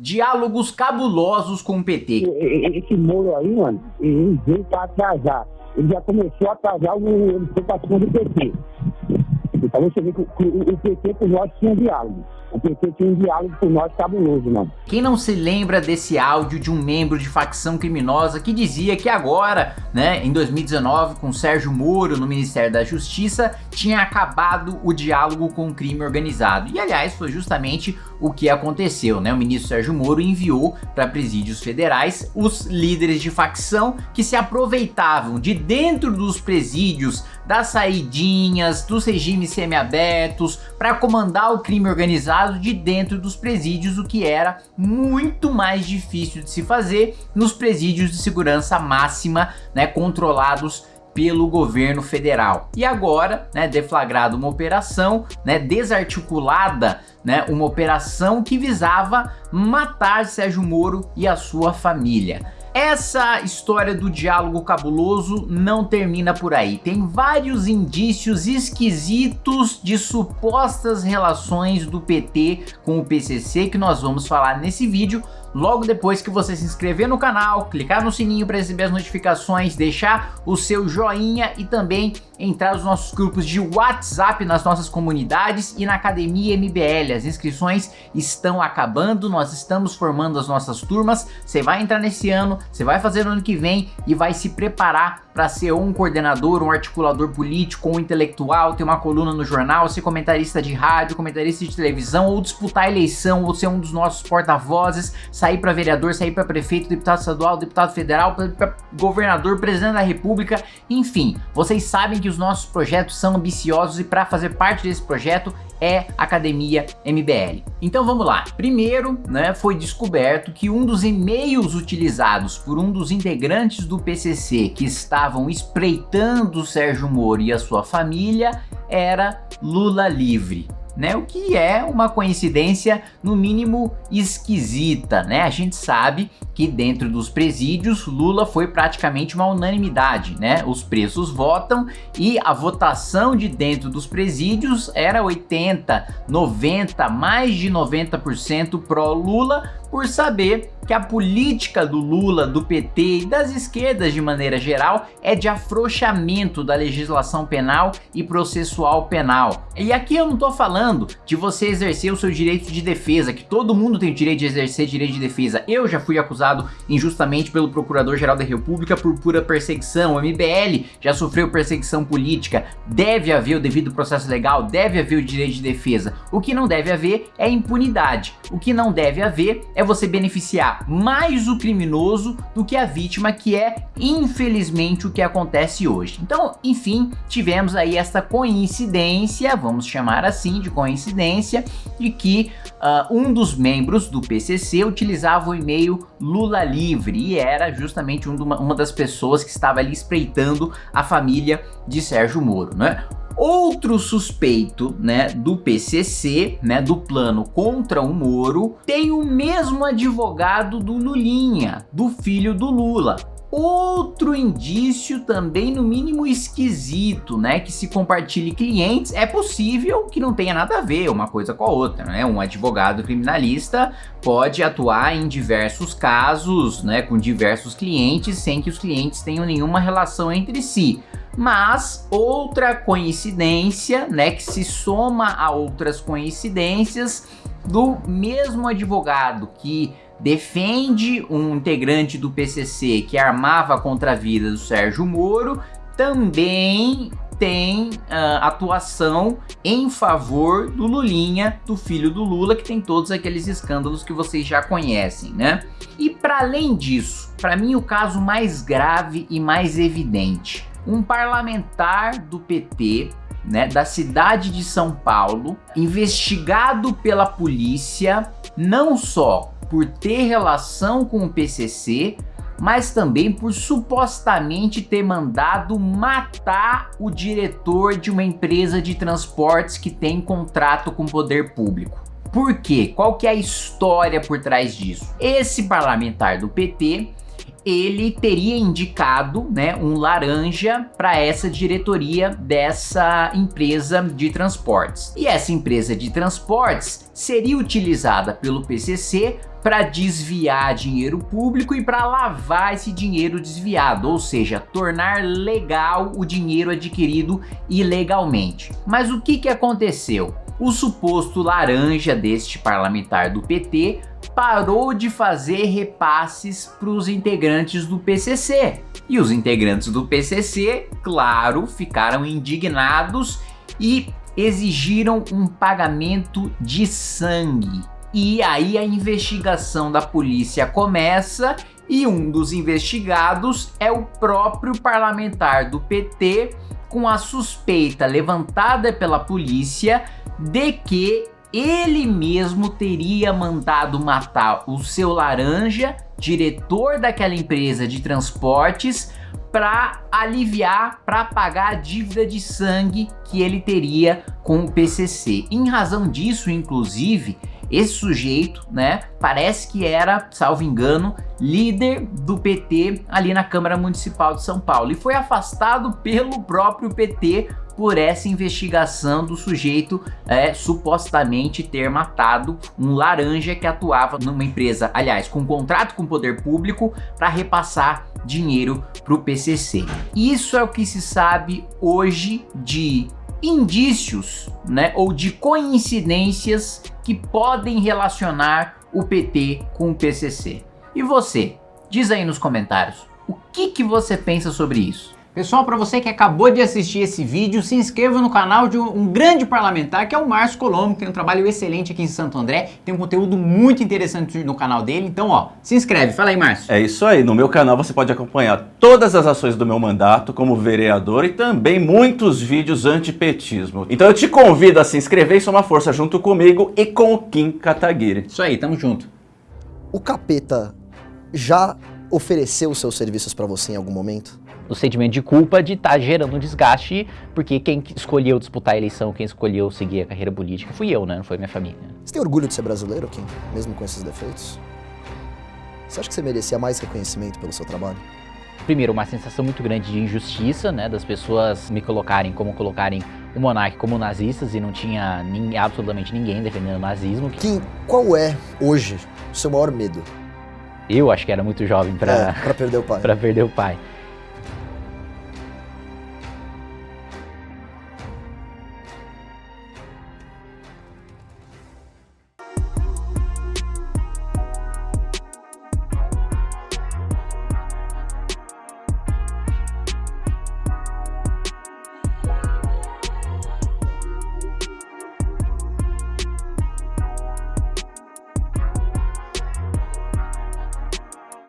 Diálogos cabulosos com o PT. Esse Moro aí, mano, ele veio para atrasar. Ele já começou a atrasar o, ele foi para cima do PT. Então você vê que o, o PT com nós tinha diálogo. O PT tinha um diálogo com nós cabuloso, mano. Quem não se lembra desse áudio de um membro de facção criminosa que dizia que agora, né, em 2019, com Sérgio Moro no Ministério da Justiça, tinha acabado o diálogo com o crime organizado. E aliás, foi justamente o que aconteceu, né? O ministro Sérgio Moro enviou para presídios federais os líderes de facção que se aproveitavam de dentro dos presídios das saidinhas, dos regimes semiabertos, para comandar o crime organizado de dentro dos presídios, o que era muito mais difícil de se fazer nos presídios de segurança máxima, né, controlados pelo governo federal. E agora, né, deflagrada uma operação, né, desarticulada, né, uma operação que visava matar Sérgio Moro e a sua família. Essa história do diálogo cabuloso não termina por aí. Tem vários indícios esquisitos de supostas relações do PT com o PCC que nós vamos falar nesse vídeo logo depois que você se inscrever no canal, clicar no sininho para receber as notificações, deixar o seu joinha e também entrar nos nossos grupos de WhatsApp nas nossas comunidades e na Academia MBL. As inscrições estão acabando, nós estamos formando as nossas turmas, você vai entrar nesse ano, você vai fazer no ano que vem e vai se preparar para ser um coordenador, um articulador político, um intelectual, ter uma coluna no jornal, ser comentarista de rádio, comentarista de televisão, ou disputar a eleição, ou ser um dos nossos porta-vozes, sair para vereador, sair para prefeito, deputado estadual, deputado federal, governador, presidente da república, enfim, vocês sabem que os nossos projetos são ambiciosos e para fazer parte desse projeto é Academia MBL. Então vamos lá. Primeiro, né, foi descoberto que um dos e-mails utilizados por um dos integrantes do PCC que estavam espreitando Sérgio Moro e a sua família era Lula livre né? O que é uma coincidência no mínimo esquisita, né? A gente sabe que dentro dos presídios Lula foi praticamente uma unanimidade, né? Os presos votam e a votação de dentro dos presídios era 80, 90, mais de 90% pró Lula por saber que a política do Lula, do PT e das esquerdas de maneira geral é de afrouxamento da legislação penal e processual penal. E aqui eu não tô falando de você exercer o seu direito de defesa, que todo mundo tem o direito de exercer direito de defesa. Eu já fui acusado injustamente pelo Procurador-Geral da República por pura perseguição. O MBL já sofreu perseguição política. Deve haver o devido processo legal, deve haver o direito de defesa. O que não deve haver é impunidade. O que não deve haver é você beneficiar mais o criminoso do que a vítima, que é infelizmente o que acontece hoje. Então, enfim, tivemos aí esta coincidência, vamos chamar assim de coincidência, de que uh, um dos membros do PCC utilizava o e-mail Lula Livre e era justamente um uma, uma das pessoas que estava ali espreitando a família de Sérgio Moro, né? Outro suspeito, né, do PCC, né, do plano contra o Moro, tem o mesmo advogado do Lulinha, do filho do Lula. Outro indício também no mínimo esquisito, né, que se compartilhe clientes, é possível que não tenha nada a ver uma coisa com a outra, né? Um advogado criminalista pode atuar em diversos casos, né, com diversos clientes, sem que os clientes tenham nenhuma relação entre si. Mas outra coincidência, né, que se soma a outras coincidências do mesmo advogado que defende um integrante do PCC que armava contra a vida do Sérgio Moro, também tem uh, atuação em favor do Lulinha, do filho do Lula, que tem todos aqueles escândalos que vocês já conhecem, né? E para além disso, para mim o caso mais grave e mais evidente, um parlamentar do PT né, da cidade de São Paulo, investigado pela polícia, não só por ter relação com o PCC, mas também por supostamente ter mandado matar o diretor de uma empresa de transportes que tem contrato com o poder público. Por quê? Qual que é a história por trás disso? Esse parlamentar do PT ele teria indicado né, um laranja para essa diretoria dessa empresa de transportes. E essa empresa de transportes seria utilizada pelo PCC para desviar dinheiro público e para lavar esse dinheiro desviado, ou seja, tornar legal o dinheiro adquirido ilegalmente. Mas o que, que aconteceu? O suposto laranja deste parlamentar do PT parou de fazer repasses para os integrantes do PCC. E os integrantes do PCC, claro, ficaram indignados e exigiram um pagamento de sangue. E aí a investigação da polícia começa e um dos investigados é o próprio parlamentar do PT com a suspeita levantada pela polícia de que ele mesmo teria mandado matar o seu laranja, diretor daquela empresa de transportes, para aliviar, para pagar a dívida de sangue que ele teria com o PCC. Em razão disso, inclusive, esse sujeito, né, parece que era, salvo engano, líder do PT ali na Câmara Municipal de São Paulo e foi afastado pelo próprio PT por essa investigação do sujeito é, supostamente ter matado um laranja que atuava numa empresa, aliás, com um contrato com o poder público para repassar dinheiro para o PCC. Isso é o que se sabe hoje de indícios, né, ou de coincidências que podem relacionar o PT com o PCC. E você? Diz aí nos comentários, o que, que você pensa sobre isso? Pessoal, para você que acabou de assistir esse vídeo, se inscreva no canal de um, grande parlamentar, que é o Márcio Colombo, que tem um trabalho excelente aqui em Santo André, tem um conteúdo muito interessante no canal dele, então ó, se inscreve, fala aí Márcio. É isso aí, no meu canal você pode acompanhar todas as ações do meu mandato como vereador e também muitos vídeos antipetismo. Então eu te convido a se inscrever e somar força junto comigo e com o Kim Kataguiri. Isso aí, tamo junto. O capeta já ofereceu seus serviços para você em algum momento? O sentimento de culpa de estar tá gerando um desgaste, porque quem escolheu disputar a eleição, quem escolheu seguir a carreira política fui eu, né? Não foi minha família. Você tem orgulho de ser brasileiro, Kim? Mesmo com esses defeitos? Você acha que você merecia mais reconhecimento pelo seu trabalho? Primeiro, uma sensação muito grande de injustiça, né? Das pessoas me colocarem como colocarem o monarca como nazistas e não tinha nem, absolutamente ninguém defendendo o nazismo. Kim, qual é, hoje, o seu maior medo? Eu acho que era muito jovem para é, perder o pai. para perder o pai.